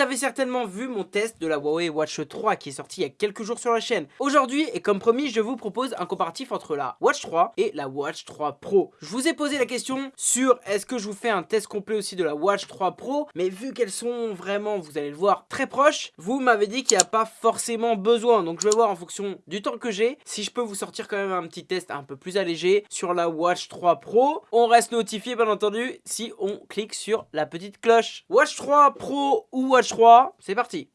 avez certainement vu mon test de la Huawei Watch 3 qui est sorti il y a quelques jours sur la chaîne. Aujourd'hui, et comme promis, je vous propose un comparatif entre la Watch 3 et la Watch 3 Pro. Je vous ai posé la question sur est-ce que je vous fais un test complet aussi de la Watch 3 Pro, mais vu qu'elles sont vraiment, vous allez le voir, très proches, vous m'avez dit qu'il n'y a pas forcément besoin. Donc je vais voir en fonction du temps que j'ai, si je peux vous sortir quand même un petit test un peu plus allégé sur la Watch 3 Pro. On reste notifié bien entendu si on clique sur la petite cloche. Watch 3 Pro ou Watch 3, c'est parti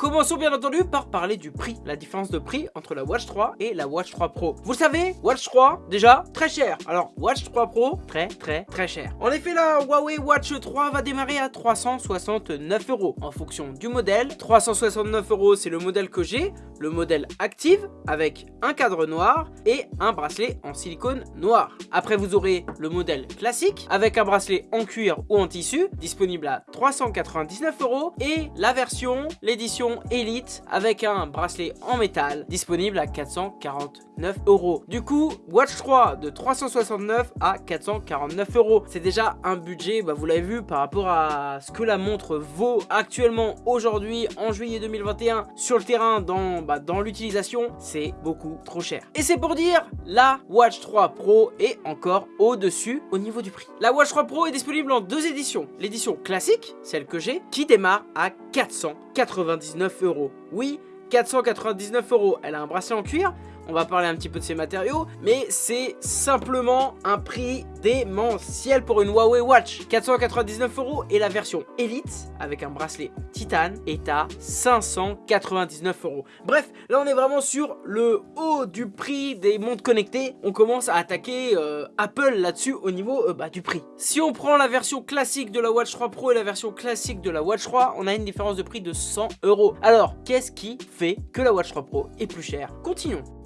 Commençons bien entendu par parler du prix, la différence de prix entre la Watch 3 et la Watch 3 Pro. Vous le savez, Watch 3, déjà, très cher. Alors, Watch 3 Pro, très très très cher. En effet, la Huawei Watch 3 va démarrer à 369 euros en fonction du modèle. 369 euros, c'est le modèle que j'ai, le modèle Active avec un cadre noir et un bracelet en silicone noir. Après, vous aurez le modèle classique avec un bracelet en cuir ou en tissu, disponible à 399 euros et la version, l'édition Elite avec un bracelet en métal disponible à 449 euros. Du coup, Watch 3 de 369 à 449 euros. C'est déjà un budget, bah, vous l'avez vu, par rapport à ce que la montre vaut actuellement aujourd'hui en juillet 2021 sur le terrain dans, bah, dans l'utilisation, c'est beaucoup trop cher. Et c'est pour dire, la Watch 3 Pro est encore au-dessus au niveau du prix. La Watch 3 Pro est disponible en deux éditions. L'édition classique, celle que j'ai, qui démarre à 499 euros. Oui, 499 euros. Elle a un bracelet en cuir, on va parler un petit peu de ces matériaux, mais c'est simplement un prix démentiel pour une Huawei Watch. 499 euros et la version Elite avec un bracelet titane est à 599 euros. Bref, là on est vraiment sur le haut du prix des montres connectées. On commence à attaquer euh, Apple là-dessus au niveau euh, bah, du prix. Si on prend la version classique de la Watch 3 Pro et la version classique de la Watch 3, on a une différence de prix de 100 euros. Alors, qu'est-ce qui fait que la Watch 3 Pro est plus chère? Continuons.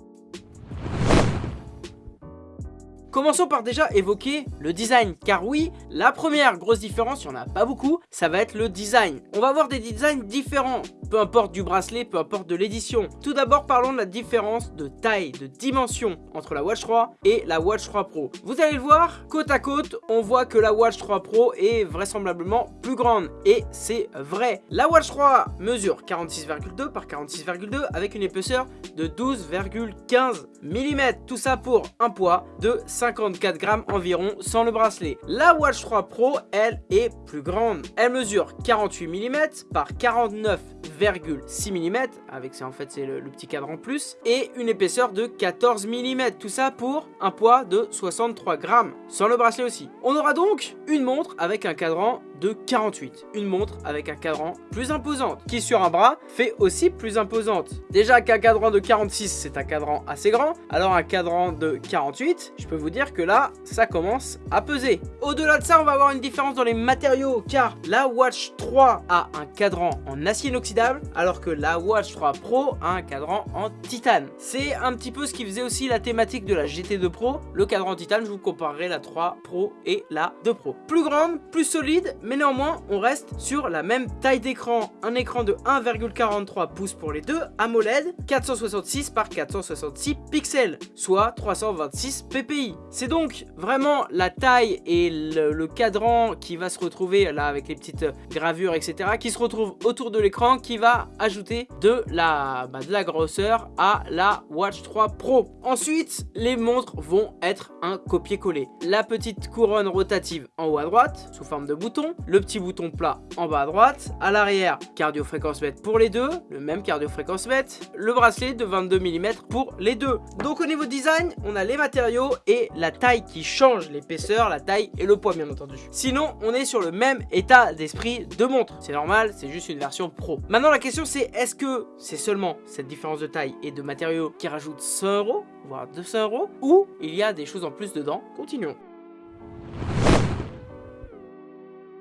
Commençons par déjà évoquer le design, car oui, la première grosse différence, il n'y en a pas beaucoup, ça va être le design. On va avoir des designs différents, peu importe du bracelet, peu importe de l'édition. Tout d'abord, parlons de la différence de taille, de dimension entre la Watch 3 et la Watch 3 Pro. Vous allez le voir, côte à côte, on voit que la Watch 3 Pro est vraisemblablement plus grande, et c'est vrai. La Watch 3 mesure 46,2 par 46,2 avec une épaisseur de 12,15 mm. Tout ça pour un poids de 5 54 grammes environ sans le bracelet. La Watch 3 Pro, elle, est plus grande. Elle mesure 48 mm par 49,6 mm, avec en fait c'est le, le, petit cadre en plus, et une épaisseur de 14 mm. Tout ça pour un poids de 63 grammes, sans le bracelet aussi. On aura donc une montre avec un cadran de 48. Une montre avec un cadran plus imposante, qui sur un bras fait aussi plus imposante. Déjà qu'un cadran de 46, c'est un cadran assez grand, alors un cadran de 48, je peux vous dire que là, ça commence à peser. Au-delà de ça, on va avoir une différence dans les matériaux, car la Watch 3 a un cadran en acier inoxydable, alors que la Watch 3 Pro a un cadran en titane. C'est un petit peu ce qui faisait aussi la thématique de la GT2 Pro. Le cadran titane, je vous comparerai la 3 Pro et la 2 Pro. Plus grande, plus solide, mais néanmoins, on reste sur la même taille d'écran. Un écran de 1,43 pouces pour les deux, AMOLED, 466 par 466 pixels, soit 326 ppi. C'est donc vraiment la taille et le, cadran qui va se retrouver là avec les petites gravures, etc., qui se retrouve autour de l'écran, qui va ajouter de la, bah, de la grosseur à la Watch 3 Pro. Ensuite, les montres vont être un copier-coller. La petite couronne rotative en haut à droite, sous forme de bouton, le petit bouton plat en bas à droite, à l'arrière cardio fréquence mètre pour les deux, le même cardio fréquence mètre, le bracelet de 22 mm pour les deux. Donc au niveau design, on a les matériaux et la taille qui change, l'épaisseur, la taille et le poids bien entendu. Sinon, on est sur le même état d'esprit de montre. C'est normal, c'est juste une version pro. Maintenant la question c'est est-ce que c'est seulement cette différence de taille et de matériaux qui rajoute 100 euros, voire 200 euros, ou il y a des choses en plus dedans? Continuons.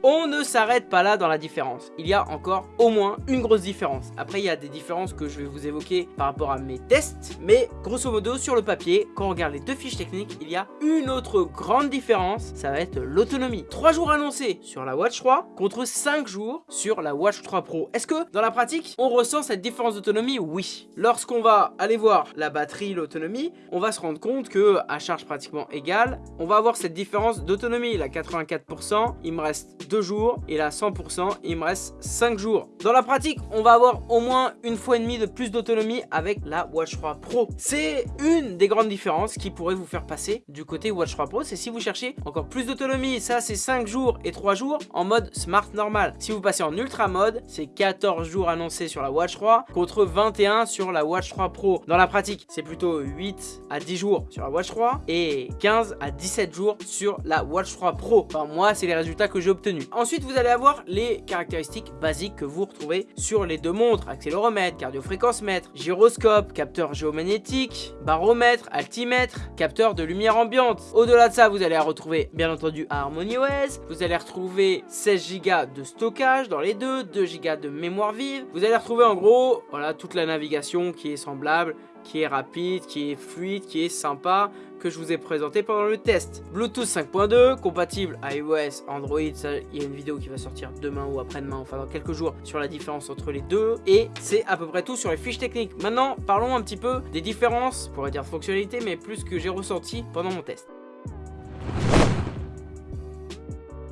On ne s'arrête pas là dans la différence. Il y a encore au moins une grosse différence. Après, il y a des différences que je vais vous évoquer par rapport à mes tests. Mais grosso modo, sur le papier, quand on regarde les deux fiches techniques, il y a une autre grande différence. Ça va être l'autonomie. 3 jours annoncés sur la Watch 3 contre 5 jours sur la Watch 3 Pro. Est-ce que dans la pratique, on ressent cette différence d'autonomie? Oui. Lorsqu'on va aller voir la batterie, l'autonomie, on va se rendre compte que à charge pratiquement égale, on va avoir cette différence d'autonomie. La 84%, il me reste 2 jours et la 100%, il me reste 5 jours. Dans la pratique, on va avoir au moins une fois et demie de plus d'autonomie avec la Watch 3 Pro. C'est une des grandes différences qui pourrait vous faire passer du côté Watch 3 Pro, c'est si vous cherchez encore plus d'autonomie, ça c'est 5 jours et 3 jours en mode smart normal. Si vous passez en ultra mode, c'est 14 jours annoncés sur la Watch 3 contre 21 sur la Watch 3 Pro. Dans la pratique, c'est plutôt 8 à 10 jours sur la Watch 3 et 15 à 17 jours sur la Watch 3 Pro. Enfin, moi, c'est les résultats que j'ai obtenus. Ensuite, vous allez avoir les caractéristiques basiques que vous retrouvez sur les deux montres. Accéléromètre, cardiofréquence-mètre, gyroscope, capteur géomagnétique, baromètre, altimètre, capteur de lumière ambiante. Au-delà de ça, vous allez retrouver, bien entendu, Harmony OS. Vous allez retrouver 16 Go de stockage dans les deux, 2 Go de mémoire vive. Vous allez retrouver en gros, voilà, toute la navigation qui est semblable, qui est rapide, qui est fluide, qui est sympa, que je vous ai présenté pendant le test. Bluetooth 5.2, compatible iOS, Android, il y a une vidéo qui va sortir demain ou après-demain, enfin dans quelques jours, sur la différence entre les deux. Et c'est à peu près tout sur les fiches techniques. Maintenant, parlons un petit peu des différences, pour dire fonctionnalité, mais plus que j'ai ressenti pendant mon test.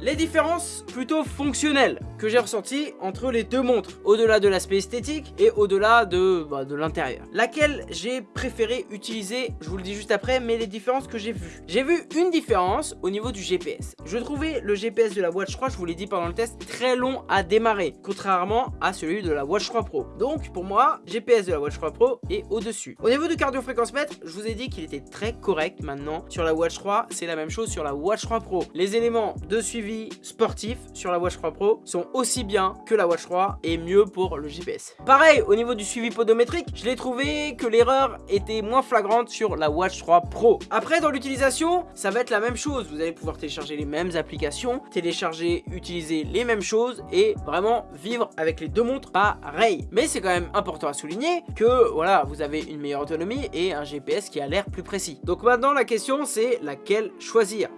Les différences plutôt fonctionnelles que j'ai ressenties entre les deux montres, au-delà de l'aspect esthétique et au-delà de, bah, de l'intérieur. Laquelle j'ai préféré utiliser, je vous le dis juste après, mais les différences que j'ai vues. J'ai vu une différence au niveau du GPS. Je trouvais le GPS de la Watch 3, je vous l'ai dit pendant le test, très long à démarrer, contrairement à celui de la Watch 3 Pro. Donc pour moi, GPS de la Watch 3 Pro est au-dessus. Au niveau du cardio-fréquence mètre, je vous ai dit qu'il était très correct maintenant. Sur la Watch 3, c'est la même chose sur la Watch 3 Pro. Les éléments de suivi sportifs sur la Watch 3 Pro sont aussi bien que la Watch 3 et mieux pour le GPS. Pareil, au niveau du suivi podométrique, je l'ai trouvé que l'erreur était moins flagrante sur la Watch 3 Pro. Après, dans l'utilisation, ça va être la même chose. Vous allez pouvoir télécharger les mêmes applications, télécharger, utiliser les mêmes choses et vraiment vivre avec les deux montres pareil. Mais c'est quand même important à souligner que voilà, vous avez une meilleure autonomie et un GPS qui a l'air plus précis. Donc maintenant, la question c'est laquelle choisir?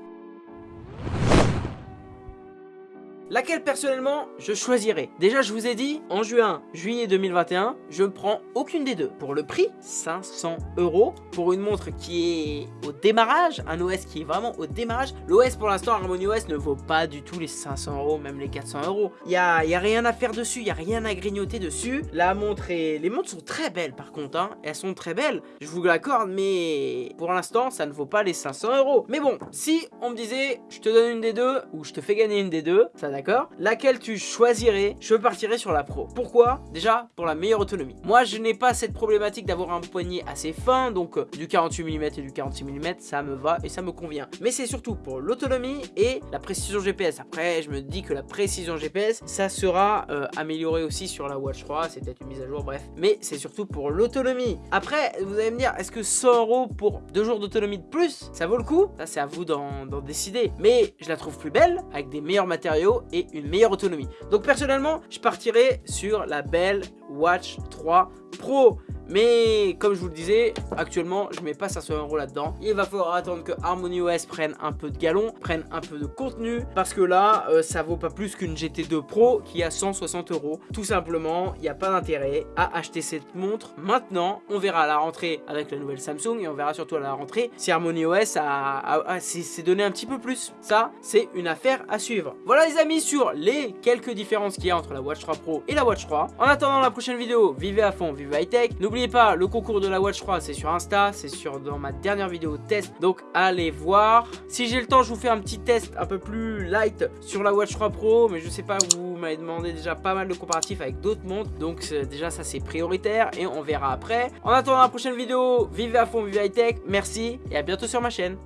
Laquelle personnellement je choisirais. Déjà je vous ai dit, en juin, juillet 2021, je ne prends aucune des deux. Pour le prix, 500 euros, pour une montre qui est au démarrage, un OS qui est vraiment au démarrage. L'OS pour l'instant, Harmony OS ne vaut pas du tout les 500 euros, même les 400 euros. Il n'y a, a rien à faire dessus, il n'y a rien à grignoter dessus. La montre Les montres sont très belles par contre, hein. elles sont très belles, je vous l'accorde, mais pour l'instant ça ne vaut pas les 500 euros. Mais bon, si on me disait, je te donne une des deux, ou je te fais gagner une des deux, ça d'accord Laquelle tu choisirais Je partirais sur la Pro. Pourquoi? Déjà, pour la meilleure autonomie. Moi, je n'ai pas cette problématique d'avoir un poignet assez fin, donc euh, du 48 mm et du 46 mm, ça me va et ça me convient. Mais c'est surtout pour l'autonomie et la précision GPS. Après, je me dis que la précision GPS, ça sera euh, amélioré aussi sur la Watch 3, c'est peut-être une mise à jour, bref. Mais c'est surtout pour l'autonomie. Après, vous allez me dire, est-ce que 100 euros pour deux jours d'autonomie de plus, ça vaut le coup? Ça, c'est à vous d'en décider. Mais je la trouve plus belle, avec des meilleurs matériaux et une meilleure autonomie. Donc personnellement, je partirai sur la belle Watch 3 Pro. Mais comme je vous le disais, actuellement je mets pas 500 euros là-dedans. Il va falloir attendre que Harmony OS prenne un peu de galon, prenne un peu de contenu. Parce que là, euh, ça vaut pas plus qu'une GT2 Pro qui a 160 euros. Tout simplement, il n'y a pas d'intérêt à acheter cette montre. Maintenant, on verra à la rentrée avec la nouvelle Samsung et on verra surtout à la rentrée si Harmony OS a, s'est donné un petit peu plus. Ça, c'est une affaire à suivre. Voilà les amis sur les quelques différences qu'il y a entre la Watch 3 Pro et la Watch 3. En attendant la prochaine vidéo, vivez à fond, vivez high tech. N'oubliez pas, le concours de la Watch 3, c'est sur Insta, c'est sur dans ma dernière vidéo test, donc allez voir. Si j'ai le temps, je vous fais un petit test un peu plus light sur la Watch 3 Pro, mais je sais pas, vous m'avez demandé déjà pas mal de comparatifs avec d'autres montres, donc déjà ça c'est prioritaire et on verra après. En attendant la prochaine vidéo, vivez à fond, vivez high tech, merci et à bientôt sur ma chaîne.